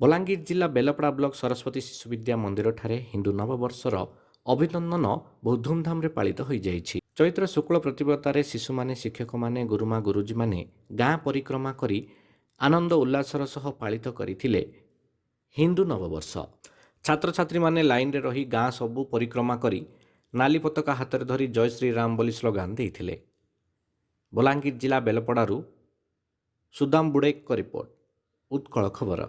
ବଲାଙ୍ଗୀର ଜିଲ୍ଲା ବେଲପଡ଼ା ବ୍ଲକ ସରସ୍ୱତୀ ଶିଶୁ ବିଦ୍ୟା ମନ୍ଦିରଠାରେ ହିନ୍ଦୁ ନବବର୍ଷର ଅଭିନନ୍ଦନ ବହୁ ଧୁମ୍ଧାମ୍ରେ ପାଳିତ ହୋଇଯାଇଛି। ଚୈତ୍ର ଶୁକ୍ଳ ପ୍ରତିବ୍ରତାରେ ଶିଶୁମାନେ ଶିକ୍ଷକମାନେ ଗୁରୁମା ଗୁରୁଜୀମାନେ ଗାଁ ପରିକ୍ରମା କରି ଆନନ୍ଦ ଉଲ୍ଲାସର ସହ ପାଳିତ କରିଥିଲେ ହିନ୍ଦୁ ନବବର୍ଷ। ଛାତ୍ରଛାତ୍ରୀମାନେ ଲାଇନ୍ରେ ରହି ଗାଁ ସବୁ ପରିକ୍ରମା କରି ନାଲି ପତାକା ହାତରେ ଧରି ଜୟ ଶ୍ରୀରାମ ବୋଲି ସ୍ଲୋଗାନ ଦେଇଥିଲେ। ବଲାଙ୍ଗୀର ଜିଲ୍ଲା ବେଲପଡ଼ାରୁ ସୁଦାମ ବୁଡ଼େକଙ୍କ ରିପୋର୍ଟ ଉତ୍କଳ ଖବର।